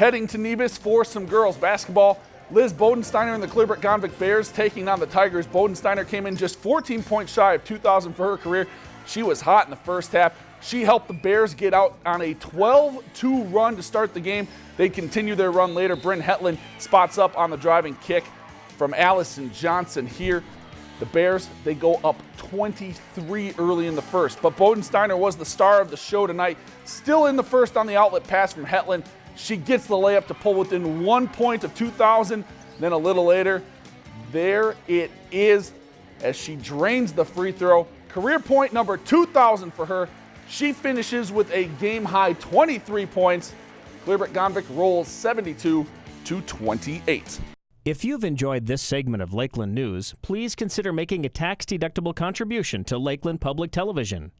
Heading to Nevis for some girls basketball. Liz Bodensteiner and the Clearbrook Gonvick Bears taking on the Tigers. Bodensteiner came in just 14 points shy of 2,000 for her career. She was hot in the first half. She helped the Bears get out on a 12-2 run to start the game. They continue their run later. Bryn Hetland spots up on the driving kick from Allison Johnson here. The Bears, they go up 23 early in the first. But Bodensteiner was the star of the show tonight. Still in the first on the outlet pass from Hetland. She gets the layup to pull within one point of 2,000. Then a little later, there it is as she drains the free throw. Career point number 2,000 for her. She finishes with a game high 23 points. Clearbrook Gonvick rolls 72 to 28. If you've enjoyed this segment of Lakeland News, please consider making a tax-deductible contribution to Lakeland Public Television.